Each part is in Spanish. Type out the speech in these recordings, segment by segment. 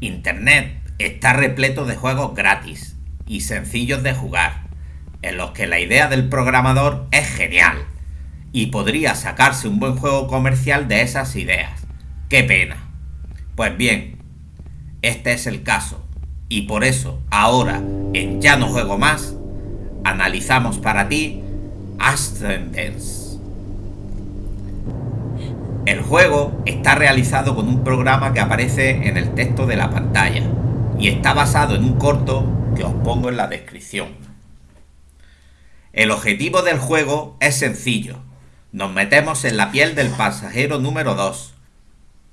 Internet está repleto de juegos gratis y sencillos de jugar, en los que la idea del programador es genial y podría sacarse un buen juego comercial de esas ideas. ¡Qué pena! Pues bien, este es el caso y por eso ahora en Ya no juego más analizamos para ti Ascendance. El juego está realizado con un programa que aparece en el texto de la pantalla y está basado en un corto que os pongo en la descripción. El objetivo del juego es sencillo. Nos metemos en la piel del pasajero número 2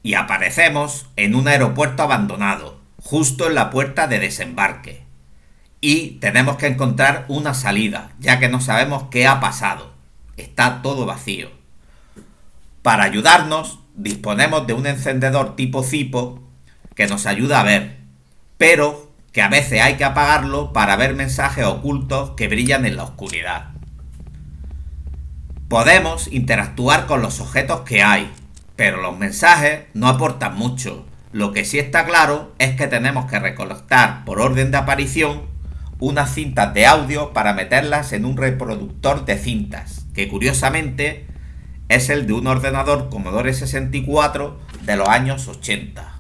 y aparecemos en un aeropuerto abandonado, justo en la puerta de desembarque y tenemos que encontrar una salida, ya que no sabemos qué ha pasado. Está todo vacío. Para ayudarnos, disponemos de un encendedor tipo Zipo que nos ayuda a ver, pero que a veces hay que apagarlo para ver mensajes ocultos que brillan en la oscuridad. Podemos interactuar con los objetos que hay, pero los mensajes no aportan mucho. Lo que sí está claro es que tenemos que recolectar por orden de aparición unas cintas de audio para meterlas en un reproductor de cintas, que curiosamente es el de un ordenador Commodore 64 de los años 80.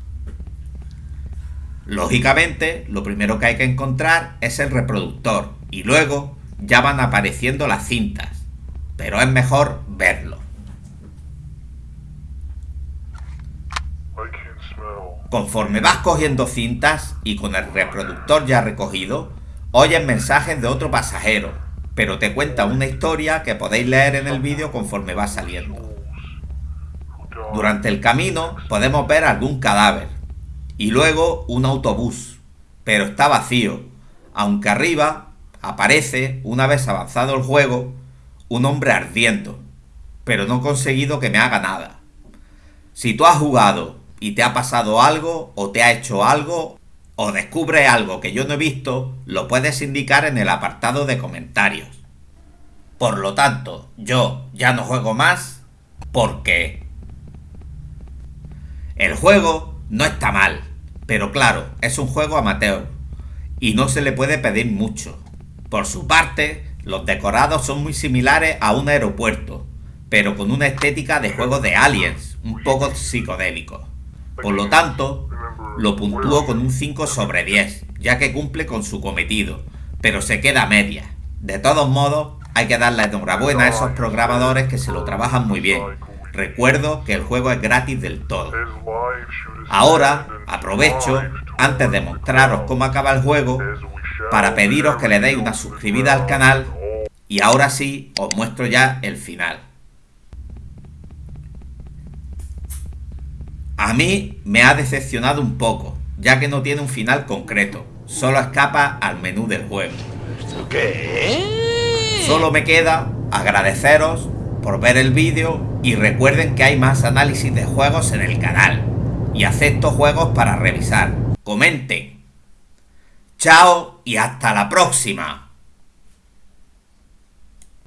Lógicamente, lo primero que hay que encontrar es el reproductor y luego ya van apareciendo las cintas, pero es mejor verlo. Conforme vas cogiendo cintas y con el reproductor ya recogido, oyes mensajes de otro pasajero, pero te cuenta una historia que podéis leer en el vídeo conforme va saliendo. Durante el camino podemos ver algún cadáver y luego un autobús, pero está vacío, aunque arriba aparece, una vez avanzado el juego, un hombre ardiendo, pero no he conseguido que me haga nada. Si tú has jugado y te ha pasado algo o te ha hecho algo o descubre algo que yo no he visto, lo puedes indicar en el apartado de comentarios. Por lo tanto, yo ya no juego más porque... El juego no está mal, pero claro, es un juego amateur y no se le puede pedir mucho. Por su parte, los decorados son muy similares a un aeropuerto, pero con una estética de juego de aliens, un poco psicodélico. Por lo tanto, lo puntúo con un 5 sobre 10, ya que cumple con su cometido, pero se queda media. De todos modos, hay que darle enhorabuena a esos programadores que se lo trabajan muy bien. Recuerdo que el juego es gratis del todo. Ahora, aprovecho, antes de mostraros cómo acaba el juego, para pediros que le deis una suscribida al canal y ahora sí os muestro ya el final. A mí me ha decepcionado un poco, ya que no tiene un final concreto, solo escapa al menú del juego. qué? Solo me queda agradeceros por ver el vídeo y recuerden que hay más análisis de juegos en el canal y acepto juegos para revisar. Comenten. Chao y hasta la próxima.